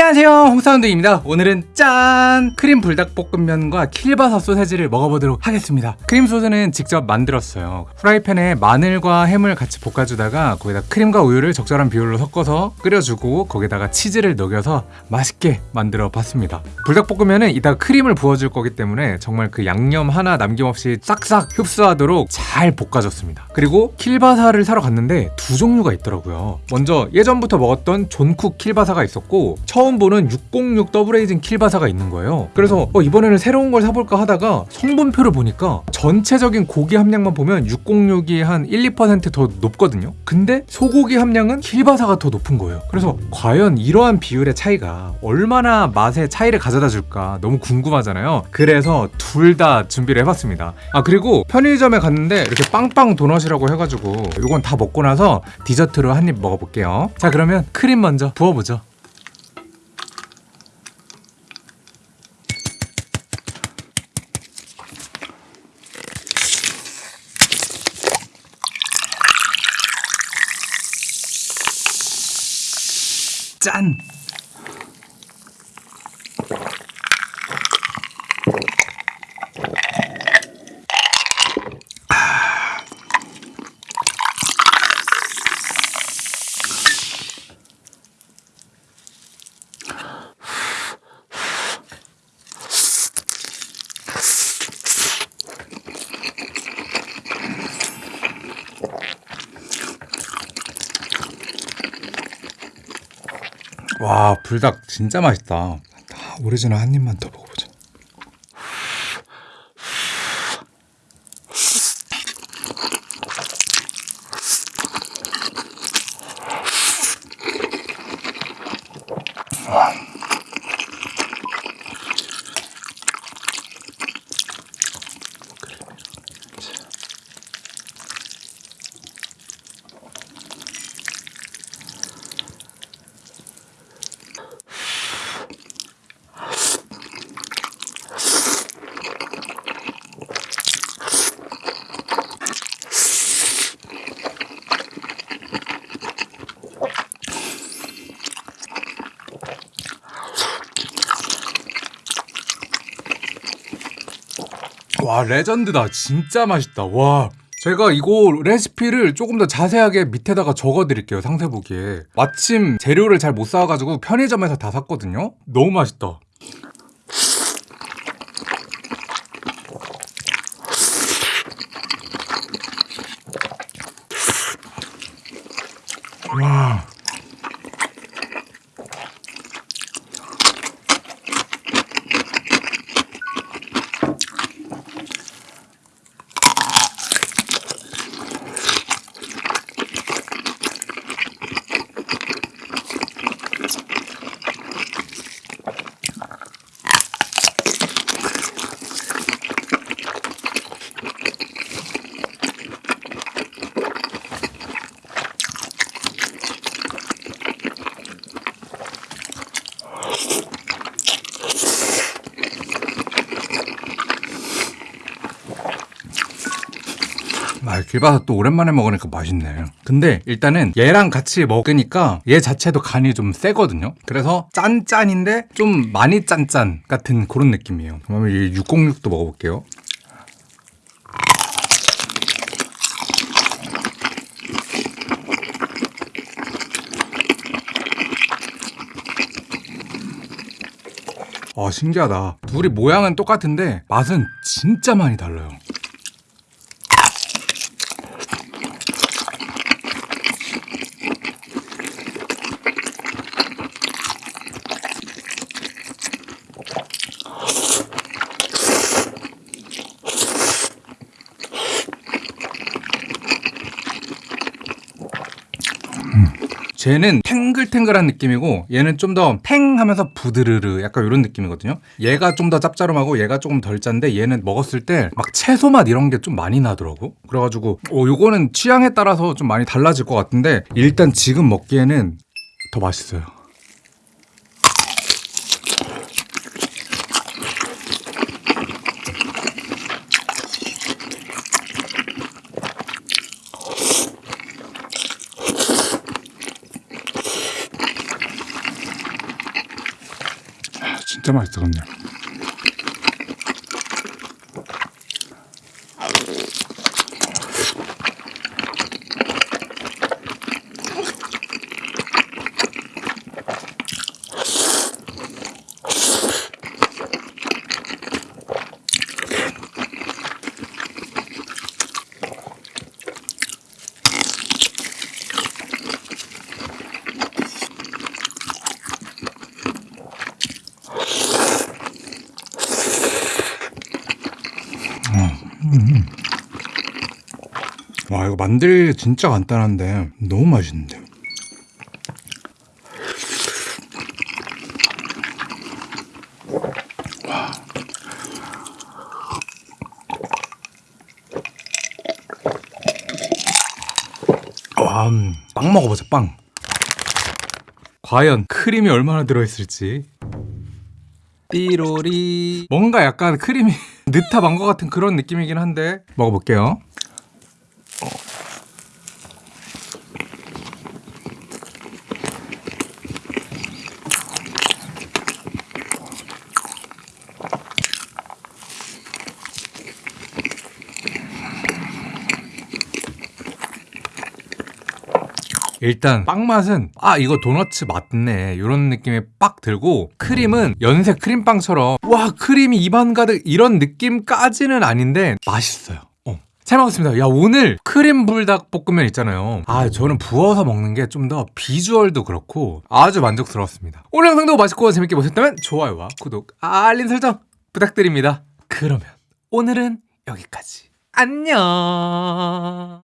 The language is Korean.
안녕하세요. 홍사운드입니다. 오늘은 짠! 크림 불닭볶음면과 킬바사 소세지를 먹어보도록 하겠습니다. 크림 소스는 직접 만들었어요. 프라이팬에 마늘과 햄을 같이 볶아주다가 거기다 크림과 우유를 적절한 비율로 섞어서 끓여주고 거기다가 치즈를 녹여서 맛있게 만들어 봤습니다. 불닭볶음면은 이따가 크림을 부어줄 거기 때문에 정말 그 양념 하나 남김없이 싹싹 흡수하도록 잘 볶아줬습니다. 그리고 킬바사를 사러 갔는데 두 종류가 있더라고요. 먼저 예전부터 먹었던 존쿡 킬바사가 있었고 처음 보는 606 더블 aging 킬바사가 있는 거예요. 그래서 어, 이번에는 새로운 걸 사볼까 하다가 성분표를 보니까 전체적인 고기 함량만 보면 606이 한 1, 2%더 높거든요. 근데 소고기 함량은 킬바사가 더 높은 거예요. 그래서 과연 이러한 비율의 차이가 얼마나 맛의 차이를 가져다 줄까 너무 궁금하잖아요. 그래서 둘 다 준비를 해봤습니다. 아 그리고 편의점에 갔는데 이렇게 빵빵 도넛이라고 해가지고 이건 다 먹고 나서 디저트로 한 입 먹어볼게요. 자 그러면 크림 먼저 부어보죠 짠! 와 불닭 진짜 맛있다. 아, 오리지널 한 입만 더 먹어보자. 와 레전드다. 진짜 맛있다. 와 제가 이거 레시피를 조금 더 자세하게 밑에다가 적어드릴게요 상세 보기에. 마침 재료를 잘 못 사와가지고 편의점에서 다 샀거든요? 너무 맛있다. 와 아, 길바사 또 오랜만에 먹으니까 맛있네. 근데 일단은 얘랑 같이 먹으니까 얘 자체도 간이 좀 세거든요. 그래서 짠짠인데 좀 많이 짠짠 같은 그런 느낌이에요. 그러면 이 606도 먹어볼게요. 아 신기하다. 둘이 모양은 똑같은데 맛은 진짜 많이 달라요. 쟤는 탱글탱글한 느낌이고 얘는 좀 더 팽 하면서 부드르르 약간 이런 느낌이거든요. 얘가 좀 더 짭짤하고 얘가 조금 덜 짠데 얘는 먹었을 때 막 채소 맛 이런 게 좀 많이 나더라고. 그래가지고 어, 요거는 취향에 따라서 좀 많이 달라질 것 같은데 일단 지금 먹기에는 더 맛있어요 진짜 맛있더군요. 와 이거 만들기 진짜 간단한데 너무 맛있는데. 와, 음, 빵 먹어보자 빵. 과연 크림이 얼마나 들어있을지. 띠로리. 뭔가 약간 크림이 느타 망고 같은 그런 느낌이긴 한데 먹어볼게요. 일단 빵 맛은 아 이거 도너츠 맞네 이런 느낌이 빡 들고 크림은 연색 크림빵처럼 와 크림이 입안 가득 이런 느낌까지는 아닌데 맛있어요 어. 잘 먹었습니다. 야 오늘 크림 불닭 볶음면 있잖아요. 아 저는 부어서 먹는 게 좀 더 비주얼도 그렇고 아주 만족스러웠습니다. 오늘 영상도 맛있고 재밌게 보셨다면 좋아요와 구독 알림 설정 부탁드립니다. 그러면 오늘은 여기까지. 안녕